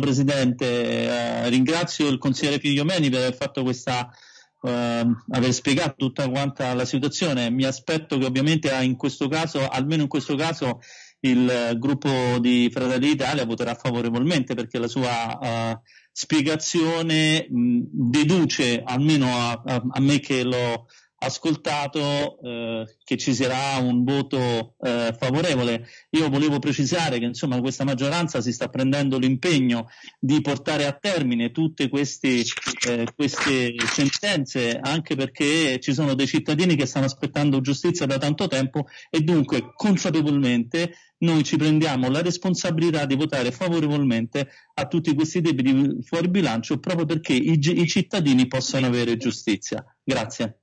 Presidente, eh, ringrazio il consigliere Figliomeni per aver fatto questa Uh, aver spiegato tutta quanta la situazione. Mi aspetto che ovviamente in questo caso, almeno in questo caso, il gruppo di Fratelli d'Italia voterà favorevolmente perché la sua uh, spiegazione mh, deduce, almeno a, a, a, me che l'ho ascoltato, eh, che ci sarà un voto eh, favorevole. Io volevo precisare che insomma, questa maggioranza si sta prendendo l'impegno di portare a termine tutte queste, eh, queste sentenze, anche perché ci sono dei cittadini che stanno aspettando giustizia da tanto tempo e dunque consapevolmente noi ci prendiamo la responsabilità di votare favorevolmente a tutti questi debiti fuori bilancio proprio perché i, i cittadini possano avere giustizia. Grazie.